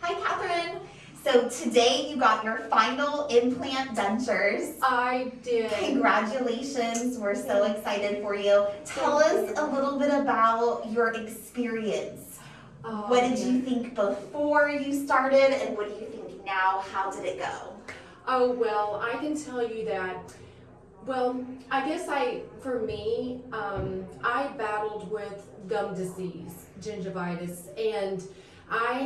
Hi, Catherine. So today you got your final implant dentures. I did. Congratulations. We're so excited for you. Tell us a little bit about your experience. Oh, What did you think before you started and what do you think now? How did it go? Oh well, I can tell you that. Well, I guess I, for me, um, I battled with gum disease, gingivitis, and I